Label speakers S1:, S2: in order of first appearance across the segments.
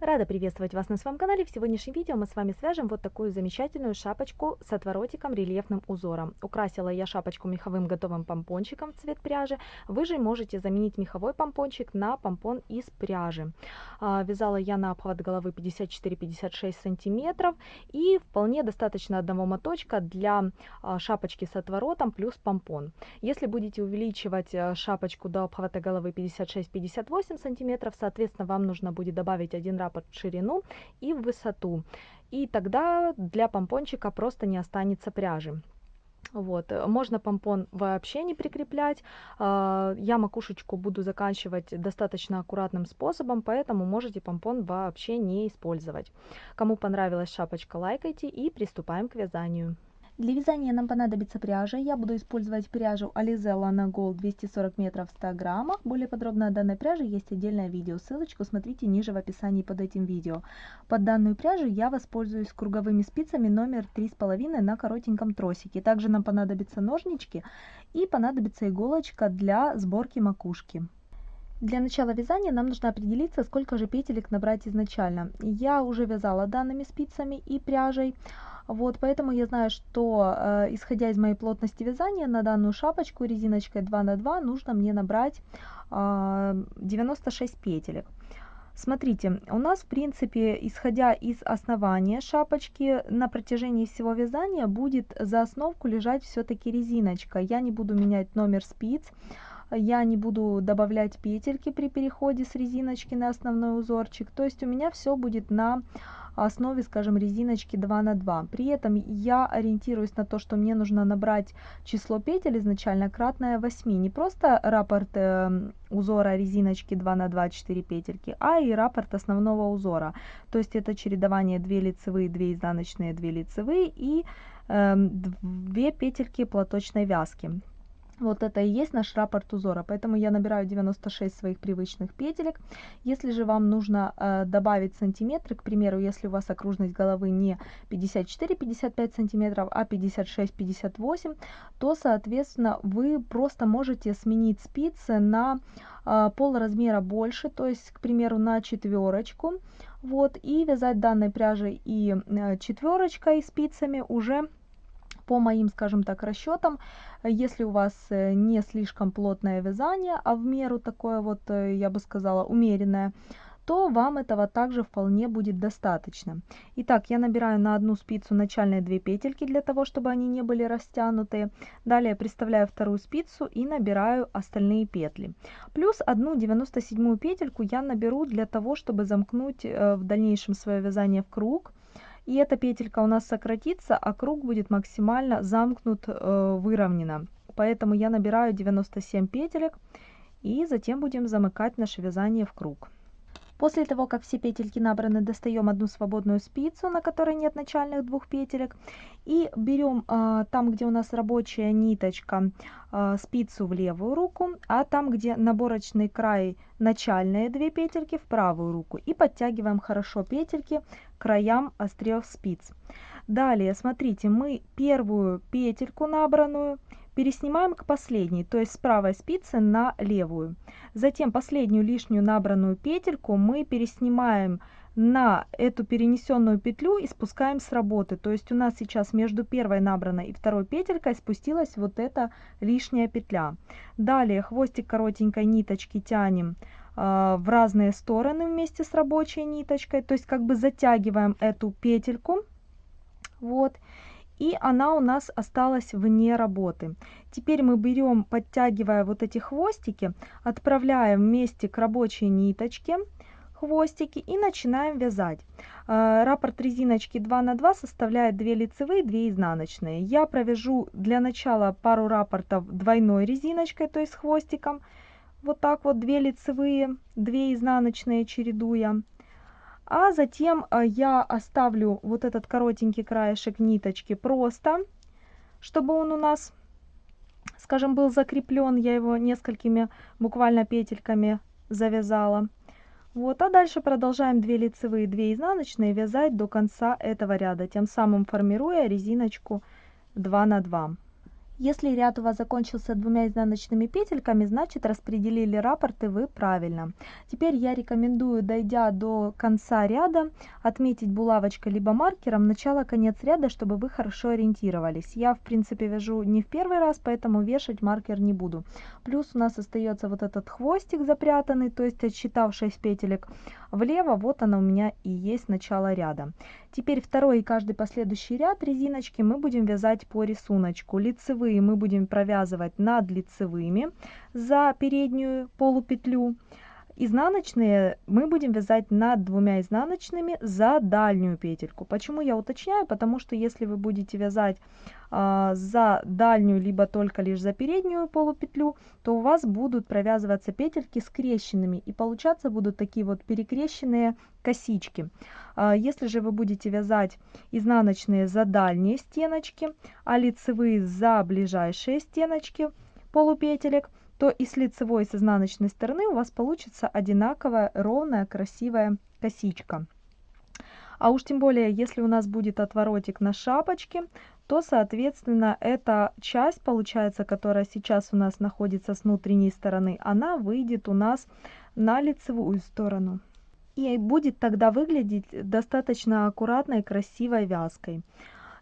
S1: Рада приветствовать вас на своем канале. В сегодняшнем видео мы с вами свяжем вот такую замечательную шапочку с отворотиком рельефным узором. Украсила я шапочку меховым готовым помпончиком в цвет пряжи. Вы же можете заменить меховой помпончик на помпон из пряжи. А, вязала я на обхват головы 54-56 сантиметров и вполне достаточно одного моточка для а, шапочки с отворотом плюс помпон. Если будете увеличивать а, шапочку до обхвата головы 56-58 сантиметров, соответственно вам нужно будет добавить один раз раппорт ширину и в высоту. И тогда для помпончика просто не останется пряжи. Вот, можно помпон вообще не прикреплять. А, я макушечку буду заканчивать достаточно аккуратным способом, поэтому можете помпон вообще не использовать. Кому понравилась шапочка, лайкайте и приступаем к вязанию.
S2: Для вязания нам понадобится пряжа. Я буду использовать пряжу Alize Lana Gold 240 метров в 100 граммах. Более подробно о данной пряже есть отдельное видео. Ссылочку смотрите ниже в описании под этим видео. Под данную пряжу я воспользуюсь круговыми спицами номер 3,5 на коротеньком тросике. Также нам понадобятся ножнички и понадобится иголочка для сборки макушки. Для начала вязания нам нужно определиться, сколько же петелек набрать изначально. Я уже вязала данными спицами и пряжей. Вот, поэтому я знаю, что э, исходя из моей плотности вязания на данную шапочку резиночкой 2 на 2 нужно мне набрать э, 96 петелек. Смотрите, у нас в принципе, исходя из основания шапочки, на протяжении всего вязания будет за основку лежать все-таки резиночка. Я не буду менять номер спиц, я не буду добавлять петельки при переходе с резиночки на основной узорчик. То есть у меня все будет на основе, скажем, резиночки 2 на 2. При этом я ориентируюсь на то, что мне нужно набрать число петель изначально кратное 8. Не просто раппорт э, узора резиночки 2 на 2 4 петельки, а и раппорт основного узора. То есть это чередование 2 лицевые, 2 изнаночные, 2 лицевые и э, 2 петельки платочной вязки. Вот это и есть наш раппорт узора, поэтому я набираю 96 своих привычных петелек. Если же вам нужно э, добавить сантиметры, к примеру, если у вас окружность головы не 54-55 сантиметров, а 56-58, то, соответственно, вы просто можете сменить спицы на э, пол размера больше, то есть, к примеру, на четверочку, вот, и вязать данной пряжей и э, четверочкой спицами уже по моим, скажем так, расчетам, если у вас э, не слишком плотное вязание, а в меру такое вот, э, я бы сказала, умеренное, то вам этого также вполне будет достаточно. Итак, я набираю на одну спицу начальные две петельки для того, чтобы они не были растянутые. Далее приставляю вторую спицу и набираю остальные петли. Плюс одну 97 петельку я наберу для того, чтобы замкнуть э, в дальнейшем свое вязание в круг и эта петелька у нас сократится, а круг будет максимально замкнут, э, выровнено. Поэтому я набираю 97 петелек и затем будем замыкать наше вязание в круг. После того, как все петельки набраны, достаем одну свободную спицу, на которой нет начальных двух петелек. И берем а, там, где у нас рабочая ниточка, а, спицу в левую руку, а там, где наборочный край, начальные две петельки в правую руку. И подтягиваем хорошо петельки краям остриев спиц. Далее, смотрите, мы первую петельку набранную переснимаем к последней, то есть с правой спицы на левую. Затем последнюю лишнюю набранную петельку мы переснимаем на эту перенесенную петлю и спускаем с работы. То есть у нас сейчас между первой набранной и второй петелькой спустилась вот эта лишняя петля. Далее хвостик коротенькой ниточки тянем в разные стороны вместе с рабочей ниточкой. То есть как бы затягиваем эту петельку. Вот и она у нас осталась вне работы. Теперь мы берем, подтягивая вот эти хвостики, отправляем вместе к рабочей ниточке хвостики и начинаем вязать. Э, раппорт резиночки 2 на 2 составляет 2 лицевые, 2 изнаночные. Я провяжу для начала пару раппортов двойной резиночкой, то есть хвостиком. Вот так вот 2 лицевые, 2 изнаночные чередуя а затем э, я оставлю вот этот коротенький краешек ниточки просто, чтобы он у нас, скажем, был закреплен, я его несколькими буквально петельками завязала. Вот, а дальше продолжаем 2 лицевые, 2 изнаночные вязать до конца этого ряда, тем самым формируя резиночку 2 на 2. Если ряд у вас закончился двумя изнаночными петельками, значит распределили раппорты вы правильно. Теперь я рекомендую, дойдя до конца ряда, отметить булавочкой либо маркером начало-конец ряда, чтобы вы хорошо ориентировались. Я, в принципе, вяжу не в первый раз, поэтому вешать маркер не буду. Плюс у нас остается вот этот хвостик запрятанный, то есть отсчитав 6 петелек влево, вот она у меня и есть начало ряда. Теперь второй и каждый последующий ряд резиночки мы будем вязать по рисунку. Лицевые мы будем провязывать над лицевыми за переднюю полупетлю. Изнаночные мы будем вязать над двумя изнаночными за дальнюю петельку. Почему я уточняю? Потому что если вы будете вязать э, за дальнюю, либо только лишь за переднюю полупетлю, то у вас будут провязываться петельки скрещенными и получаться будут такие вот перекрещенные косички. Э, если же вы будете вязать изнаночные за дальние стеночки, а лицевые за ближайшие стеночки полупетелек, то и с лицевой и с изнаночной стороны у вас получится одинаковая ровная красивая косичка. А уж тем более, если у нас будет отворотик на шапочке, то, соответственно, эта часть, получается, которая сейчас у нас находится с внутренней стороны, она выйдет у нас на лицевую сторону. И будет тогда выглядеть достаточно аккуратной, красивой вязкой.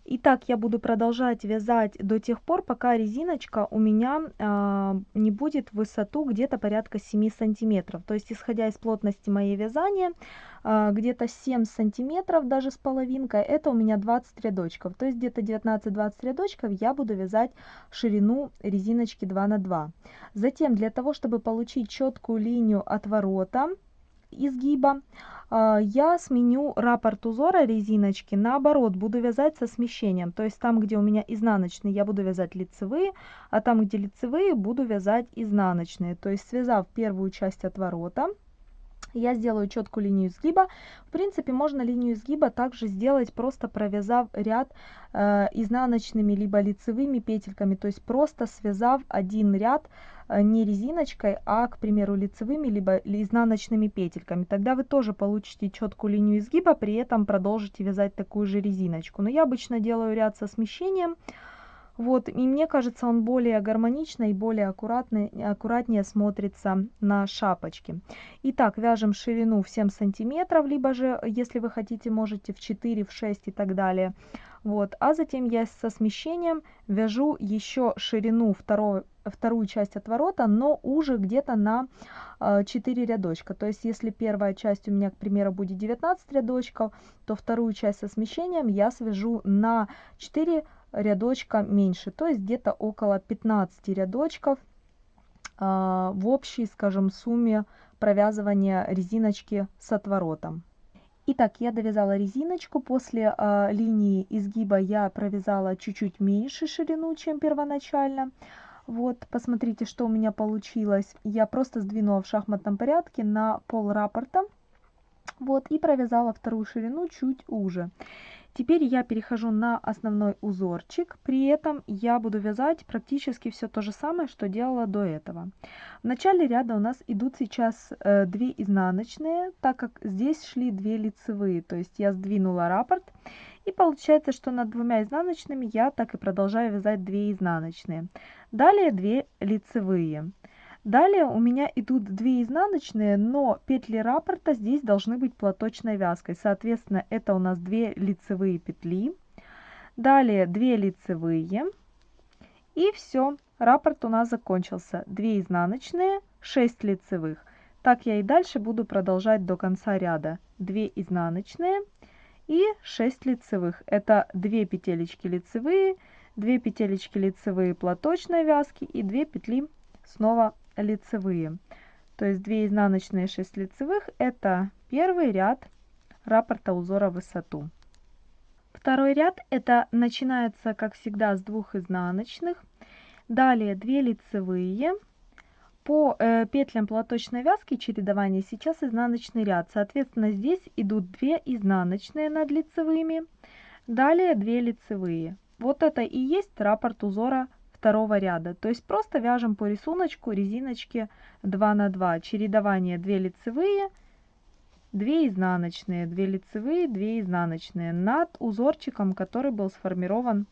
S2: Итак, я буду продолжать вязать до тех пор, пока резиночка у меня э, не будет в высоту где-то порядка 7 сантиметров. То есть, исходя из плотности моей вязания, э, где-то 7 сантиметров, даже с половинкой, это у меня 20 рядочков. То есть, где-то 19-20 рядочков я буду вязать ширину резиночки 2 на 2. Затем, для того, чтобы получить четкую линию отворота, изгиба, а, я сменю раппорт узора резиночки, наоборот, буду вязать со смещением. То есть там, где у меня изнаночные, я буду вязать лицевые, а там, где лицевые, буду вязать изнаночные. То есть связав первую часть отворота, я сделаю четкую линию изгиба. В принципе, можно линию изгиба также сделать, просто провязав ряд э, изнаночными либо лицевыми петельками, то есть просто связав один ряд не резиночкой, а, к примеру, лицевыми либо изнаночными петельками. Тогда вы тоже получите четкую линию изгиба, при этом продолжите вязать такую же резиночку. Но я обычно делаю ряд со смещением. Вот, и мне кажется, он более гармонично и более аккуратный, аккуратнее смотрится на шапочке. Итак, вяжем ширину в 7 сантиметров, либо же, если вы хотите, можете в 4, в 6 и так далее. Вот, а затем я со смещением вяжу еще ширину второй, вторую часть отворота, но уже где-то на 4 э, рядочка. То есть, если первая часть у меня, к примеру, будет 19 рядочков, то вторую часть со смещением я свяжу на 4 рядочка меньше, то есть где-то около 15 рядочков э, в общей, скажем, сумме провязывания резиночки с отворотом. Итак, я довязала резиночку, после э, линии изгиба я провязала чуть-чуть меньше ширину, чем первоначально. Вот, посмотрите, что у меня получилось. Я просто сдвинула в шахматном порядке на пол раппорта. Вот, и провязала вторую ширину чуть уже. Теперь я перехожу на основной узорчик, при этом я буду вязать практически все то же самое, что делала до этого. В начале ряда у нас идут сейчас э, 2 изнаночные, так как здесь шли 2 лицевые, то есть я сдвинула раппорт, и получается, что над двумя изнаночными я так и продолжаю вязать 2 изнаночные. Далее 2 лицевые. Далее у меня идут 2 изнаночные, но петли раппорта здесь должны быть платочной вязкой. Соответственно, это у нас 2 лицевые петли. Далее 2 лицевые. И все, раппорт у нас закончился. 2 изнаночные, 6 лицевых. Так я и дальше буду продолжать до конца ряда. 2 изнаночные и 6 лицевых. Это 2 петелечки лицевые, 2 петелечки лицевые платочной вязки и 2 петли снова лицевые. То есть 2 изнаночные 6 лицевых это первый ряд раппорта узора высоту. Второй ряд это начинается как всегда с двух изнаночных. Далее 2 лицевые. По э, петлям платочной вязки чередования сейчас изнаночный ряд. Соответственно здесь идут 2 изнаночные над лицевыми. Далее 2 лицевые. Вот это и есть раппорт узора второго ряда. То есть просто вяжем по рисунку резиночки 2 на 2. Чередование 2 лицевые, 2 изнаночные, 2 лицевые, 2 изнаночные над узорчиком, который был сформирован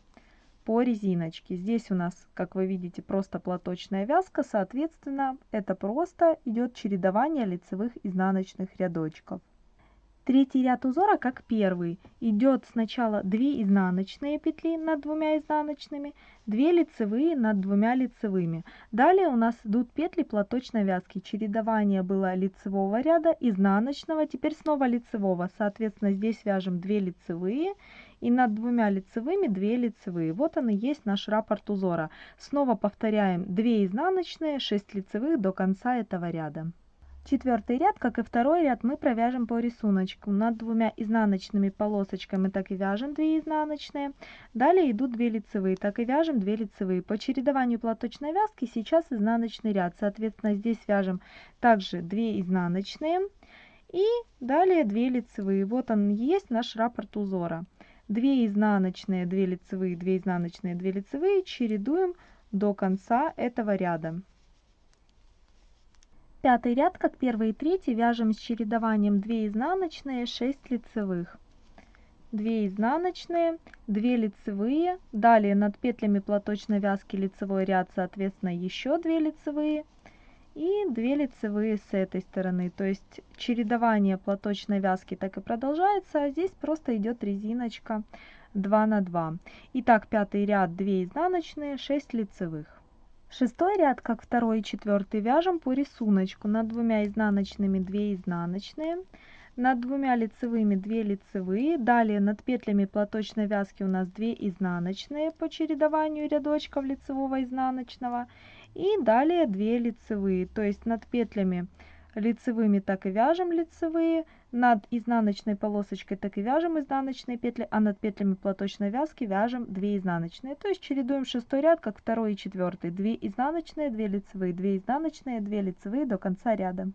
S2: по резиночке. Здесь у нас, как вы видите, просто платочная вязка, соответственно, это просто идет чередование лицевых изнаночных рядочков. Третий ряд узора, как первый, идет сначала 2 изнаночные петли над двумя изнаночными, 2 лицевые над двумя лицевыми. Далее у нас идут петли платочной вязки. Чередование было лицевого ряда, изнаночного, теперь снова лицевого. Соответственно, здесь вяжем 2 лицевые и над двумя лицевыми 2 лицевые. Вот он и есть наш раппорт узора. Снова повторяем 2 изнаночные, 6 лицевых до конца этого ряда. Четвертый ряд, как и второй ряд, мы провяжем по рисунку. Над двумя изнаночными полосочками так и вяжем 2 изнаночные. Далее идут 2 лицевые, так и вяжем 2 лицевые. По чередованию платочной вязки сейчас изнаночный ряд. Соответственно, здесь вяжем также 2 изнаночные и далее 2 лицевые. Вот он есть наш раппорт узора. 2 изнаночные, 2 лицевые, 2 изнаночные, 2 лицевые чередуем до конца этого ряда. Пятый ряд, как первый и третий, вяжем с чередованием 2 изнаночные, 6 лицевых. 2 изнаночные, 2 лицевые, далее над петлями платочной вязки лицевой ряд, соответственно, еще 2 лицевые и 2 лицевые с этой стороны. То есть чередование платочной вязки так и продолжается, а здесь просто идет резиночка 2 на 2. Итак, пятый ряд 2 изнаночные, 6 лицевых. Шестой ряд, как второй и четвертый, вяжем по рисунку. Над двумя изнаночными 2 изнаночные, над двумя лицевыми 2 лицевые. Далее над петлями платочной вязки у нас 2 изнаночные по чередованию рядочков лицевого изнаночного. И далее 2 лицевые, то есть над петлями лицевыми так и вяжем лицевые, над изнаночной полосочкой так и вяжем изнаночные петли, а над петлями платочной вязки вяжем 2 изнаночные. То есть чередуем шестой ряд, как второй и четвертый. 2 изнаночные, 2 лицевые, 2 изнаночные, 2 лицевые до конца ряда.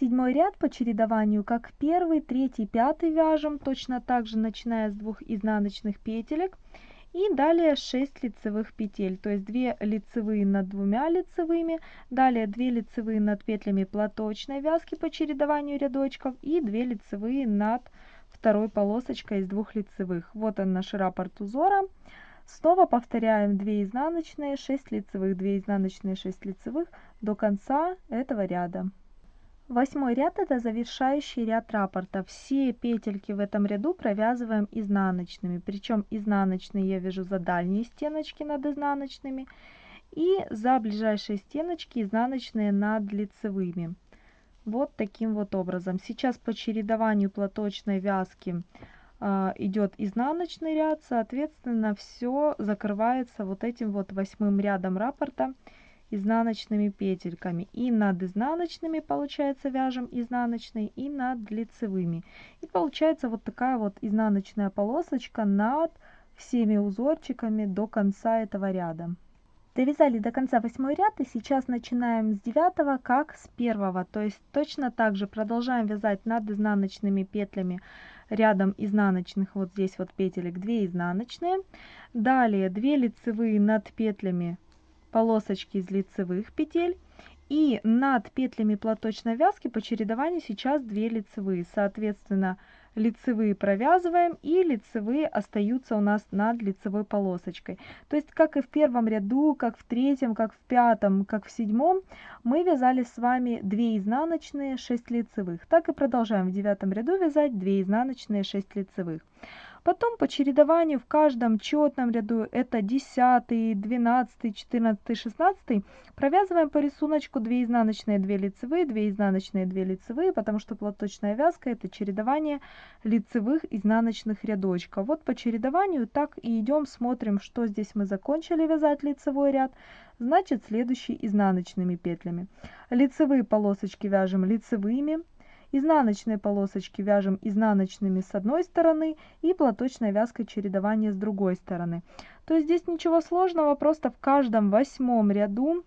S2: Седьмой ряд по чередованию, как первый, третий, пятый вяжем, точно так же начиная с двух изнаночных петелек. И далее 6 лицевых петель, то есть 2 лицевые над двумя лицевыми, далее 2 лицевые над петлями платочной вязки по чередованию рядочков и 2 лицевые над второй полосочкой из двух лицевых. Вот он наш раппорт узора. Снова повторяем 2 изнаночные, 6 лицевых, 2 изнаночные, 6 лицевых до конца этого ряда. Восьмой ряд это завершающий ряд раппорта. Все петельки в этом ряду провязываем изнаночными. Причем изнаночные я вяжу за дальние стеночки над изнаночными. И за ближайшие стеночки изнаночные над лицевыми. Вот таким вот образом. Сейчас по чередованию платочной вязки э, идет изнаночный ряд. Соответственно, все закрывается вот этим вот восьмым рядом раппорта изнаночными петельками. И над изнаночными, получается, вяжем изнаночные, и над лицевыми. И получается вот такая вот изнаночная полосочка над всеми узорчиками до конца этого ряда. Довязали до конца восьмой ряд и сейчас начинаем с девятого, как с первого. То есть точно так же продолжаем вязать над изнаночными петлями рядом изнаночных вот здесь вот петелек 2 изнаночные. Далее 2 лицевые над петлями полосочки из лицевых петель. И над петлями платочной вязки по чередованию сейчас 2 лицевые. Соответственно, лицевые провязываем и лицевые остаются у нас над лицевой полосочкой. То есть, как и в первом ряду, как в третьем, как в пятом, как в седьмом, мы вязали с вами 2 изнаночные, 6 лицевых. Так и продолжаем в девятом ряду вязать 2 изнаночные, 6 лицевых. Потом по чередованию в каждом четном ряду, это 10, 12, 14, 16, провязываем по рисунку 2 изнаночные, 2 лицевые, 2 изнаночные, 2 лицевые, потому что платочная вязка это чередование лицевых изнаночных рядочков. Вот по чередованию так и идем, смотрим, что здесь мы закончили вязать лицевой ряд, значит следующий изнаночными петлями. Лицевые полосочки вяжем лицевыми, Изнаночные полосочки вяжем изнаночными с одной стороны и платочной вязкой чередования с другой стороны. То есть здесь ничего сложного, просто в каждом восьмом ряду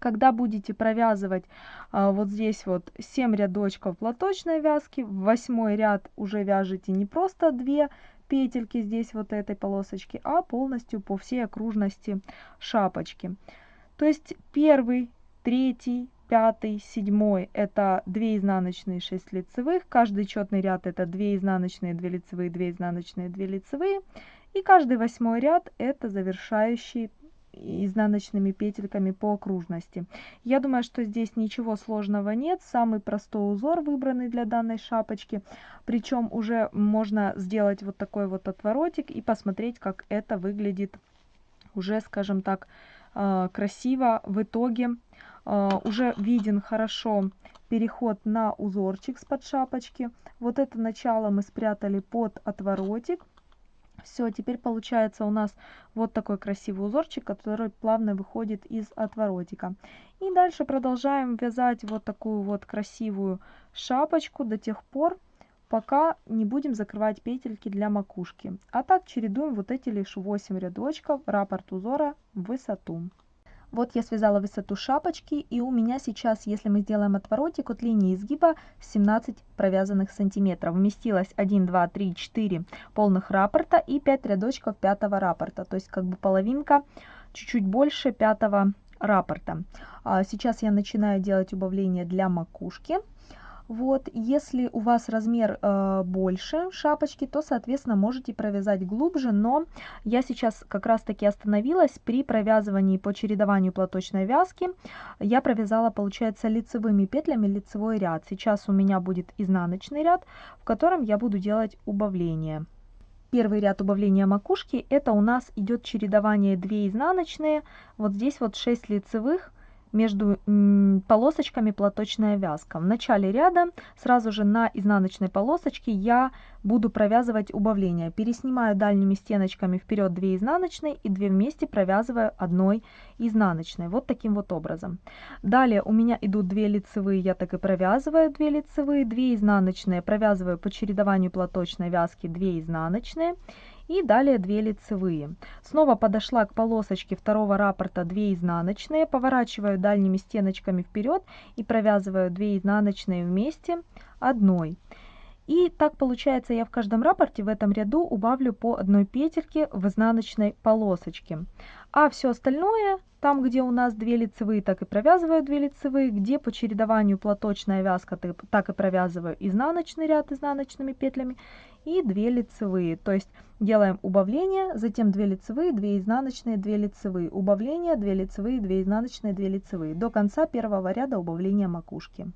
S2: когда будете провязывать а, вот здесь вот 7 рядочков платочной вязки, в восьмой ряд уже вяжете не просто 2 петельки здесь вот этой полосочки, а полностью по всей окружности шапочки. То есть первый, третий, пятый, седьмой это 2 изнаночные, 6 лицевых. Каждый четный ряд это 2 изнаночные, 2 лицевые, 2 изнаночные, 2 лицевые. И каждый восьмой ряд это завершающий изнаночными петельками по окружности. Я думаю, что здесь ничего сложного нет. Самый простой узор выбранный для данной шапочки. Причем уже можно сделать вот такой вот отворотик и посмотреть, как это выглядит уже, скажем так, э, красиво в итоге. Э, уже виден хорошо переход на узорчик с под шапочки. Вот это начало мы спрятали под отворотик. Все, теперь получается у нас вот такой красивый узорчик, который плавно выходит из отворотика. И дальше продолжаем вязать вот такую вот красивую шапочку до тех пор, пока не будем закрывать петельки для макушки. А так чередуем вот эти лишь 8 рядочков раппорт узора в высоту. Вот я связала высоту шапочки, и у меня сейчас, если мы сделаем отворотик от линии изгиба, 17 провязанных сантиметров. Вместилось 1, 2, 3, 4 полных раппорта и 5 рядочков пятого раппорта. То есть как бы половинка, чуть-чуть больше пятого раппорта. А сейчас я начинаю делать убавление для макушки. Вот, если у вас размер э, больше шапочки, то, соответственно, можете провязать глубже, но я сейчас как раз-таки остановилась при провязывании по чередованию платочной вязки. Я провязала, получается, лицевыми петлями лицевой ряд. Сейчас у меня будет изнаночный ряд, в котором я буду делать убавление. Первый ряд убавления макушки, это у нас идет чередование 2 изнаночные, вот здесь вот 6 лицевых, между полосочками платочная вязка. В начале ряда сразу же на изнаночной полосочке я буду провязывать убавление. Переснимаю дальними стеночками вперед 2 изнаночные и 2 вместе провязываю одной изнаночной. Вот таким вот образом. Далее у меня идут 2 лицевые, я так и провязываю 2 лицевые, 2 изнаночные, провязываю по чередованию платочной вязки 2 изнаночные и далее 2 лицевые. Снова подошла к полосочке второго раппорта 2 изнаночные, поворачиваю дальними стеночками вперед и провязываю 2 изнаночные вместе одной. И так получается я в каждом раппорте в этом ряду убавлю по одной петельке в изнаночной полосочке. А все остальное, там где у нас 2 лицевые, так и провязываю 2 лицевые, где по чередованию платочная вязка, так и провязываю изнаночный ряд изнаночными петлями и 2 лицевые. То есть делаем убавление, затем 2 лицевые, 2 изнаночные, 2 лицевые, убавление, 2 лицевые, 2 изнаночные, 2 лицевые. До конца первого ряда убавления макушки.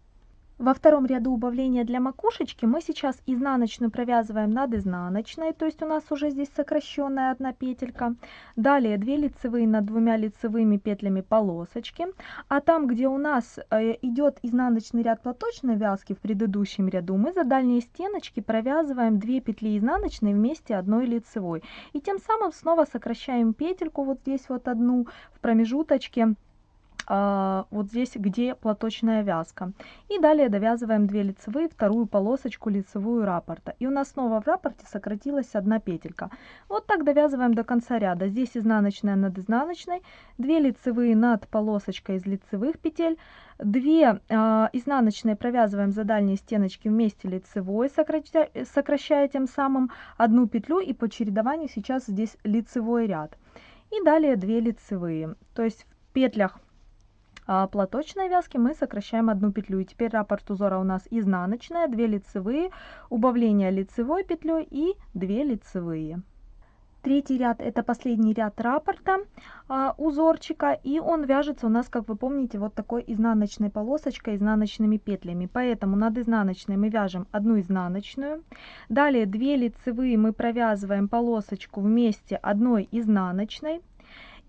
S2: Во втором ряду убавления для макушечки мы сейчас изнаночную провязываем над изнаночной, то есть у нас уже здесь сокращенная одна петелька. Далее 2 лицевые над двумя лицевыми петлями полосочки. А там, где у нас э, идет изнаночный ряд платочной вязки в предыдущем ряду, мы за дальние стеночки провязываем 2 петли изнаночной вместе одной лицевой. И тем самым снова сокращаем петельку вот здесь вот одну в промежуточке а, вот здесь, где платочная вязка. И далее довязываем 2 лицевые, вторую полосочку лицевую раппорта. И у нас снова в раппорте сократилась одна петелька. Вот так довязываем до конца ряда. Здесь изнаночная над изнаночной, 2 лицевые над полосочкой из лицевых петель, 2 э, изнаночные провязываем за дальние стеночки вместе лицевой, сокращая, сокращая тем самым одну петлю и по чередованию сейчас здесь лицевой ряд. И далее 2 лицевые. То есть в петлях а, платочной вязки мы сокращаем одну петлю. И теперь раппорт узора у нас изнаночная, 2 лицевые, убавление лицевой петлей и 2 лицевые. Третий ряд это последний ряд раппорта а, узорчика и он вяжется у нас, как вы помните, вот такой изнаночной полосочкой, изнаночными петлями. Поэтому над изнаночной мы вяжем одну изнаночную. Далее 2 лицевые мы провязываем полосочку вместе одной изнаночной.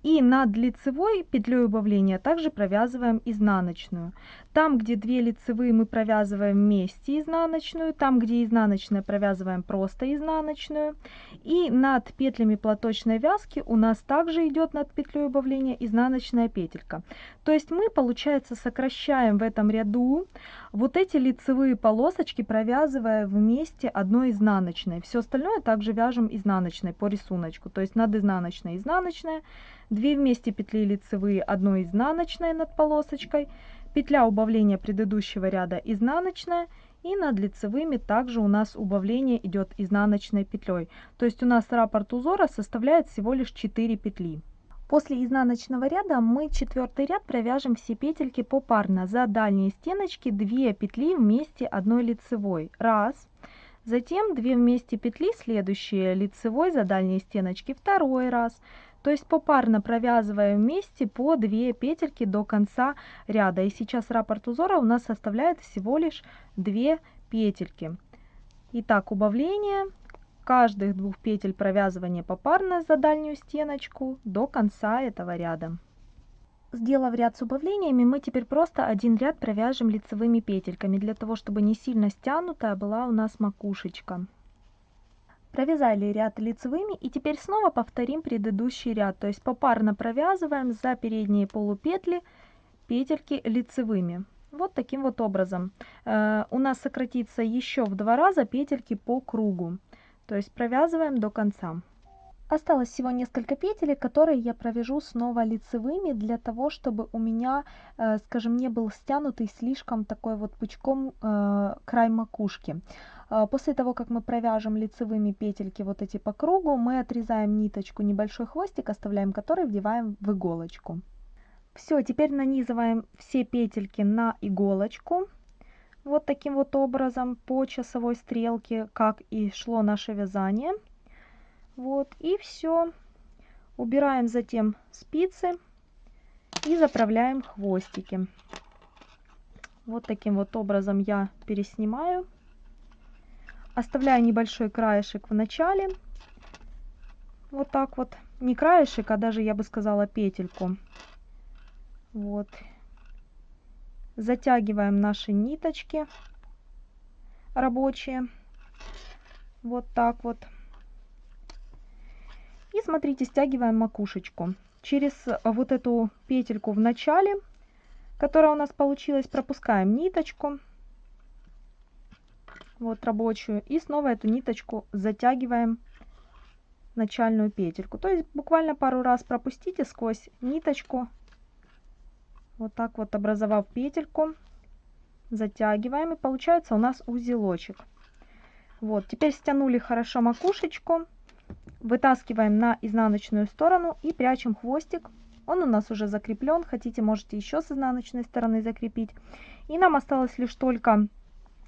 S2: И над лицевой петлей убавления также провязываем изнаночную. Там, где 2 лицевые мы провязываем вместе изнаночную, там, где изнаночная провязываем просто изнаночную. И над петлями платочной вязки у нас также идет над петлей убавления изнаночная петелька. То есть мы, получается, сокращаем в этом ряду вот эти лицевые полосочки, провязывая вместе одной изнаночной. Все остальное также вяжем изнаночной по рисунку. То есть над изнаночной изнаночная, 2 вместе петли лицевые, одной изнаночной над полосочкой, петля убавления предыдущего ряда изнаночная и над лицевыми также у нас убавление идет изнаночной петлей. То есть у нас раппорт узора составляет всего лишь 4 петли. После изнаночного ряда мы четвертый ряд провяжем все петельки попарно. За дальние стеночки 2 петли вместе одной лицевой. Раз.
S1: Затем 2 вместе петли следующие лицевой за дальние стеночки второй раз. То есть попарно провязываем вместе по 2 петельки до конца ряда. И сейчас раппорт узора у нас составляет всего лишь 2 петельки. Итак, убавление каждых двух петель провязывания попарно за дальнюю стеночку до конца этого ряда. Сделав ряд с убавлениями, мы теперь просто один ряд провяжем лицевыми петельками, для того, чтобы не сильно стянутая была у нас макушечка. Провязали ряд лицевыми и теперь снова повторим предыдущий ряд, то есть попарно провязываем за передние полупетли петельки лицевыми. Вот таким вот образом. Э, у нас сократится еще в два раза петельки по кругу, то есть провязываем до конца. Осталось всего несколько петель, которые я провяжу снова лицевыми, для того, чтобы у меня, э, скажем, не был стянутый слишком такой вот пучком э, край макушки. Э, после того, как мы провяжем лицевыми петельки вот эти по кругу, мы отрезаем ниточку, небольшой хвостик оставляем, который вдеваем в иголочку. Все, теперь нанизываем все петельки на иголочку. Вот таким вот образом по часовой стрелке, как и шло наше вязание. Вот, и все. Убираем затем спицы и заправляем хвостики. Вот таким вот образом я переснимаю. Оставляю небольшой краешек в начале. Вот так вот. Не краешек, а даже, я бы сказала, петельку. Вот. Затягиваем наши ниточки рабочие. Вот так вот. И смотрите, стягиваем макушечку. Через вот эту петельку в начале, которая у нас получилась, пропускаем ниточку. Вот рабочую. И снова эту ниточку затягиваем начальную петельку. То есть буквально пару раз пропустите сквозь ниточку. Вот так вот образовав петельку. Затягиваем. И получается у нас узелочек. Вот, теперь стянули хорошо макушечку вытаскиваем на изнаночную сторону и прячем хвостик. Он у нас уже закреплен, хотите можете еще с изнаночной стороны закрепить. И нам осталось лишь только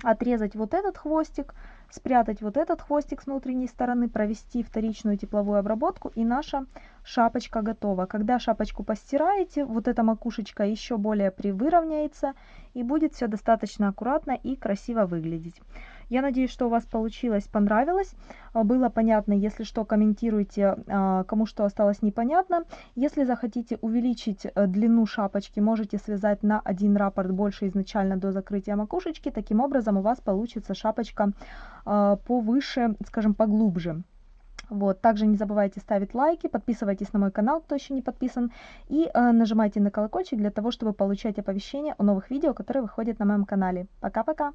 S1: отрезать вот этот хвостик, спрятать вот этот хвостик с внутренней стороны, провести вторичную тепловую обработку и наша шапочка готова. Когда шапочку постираете, вот эта макушечка еще более привыровняется и будет все достаточно аккуратно и красиво выглядеть. Я надеюсь, что у вас получилось, понравилось, а, было понятно. Если что, комментируйте, а, кому что осталось непонятно. Если захотите увеличить э, длину шапочки, можете связать на один раппорт больше изначально до закрытия макушечки. Таким образом у вас получится шапочка а, повыше, скажем, поглубже. Вот, также не забывайте ставить лайки, подписывайтесь на мой канал, кто еще не подписан, и э, нажимайте на колокольчик для того, чтобы получать оповещения о новых видео, которые выходят на моем канале. Пока-пока!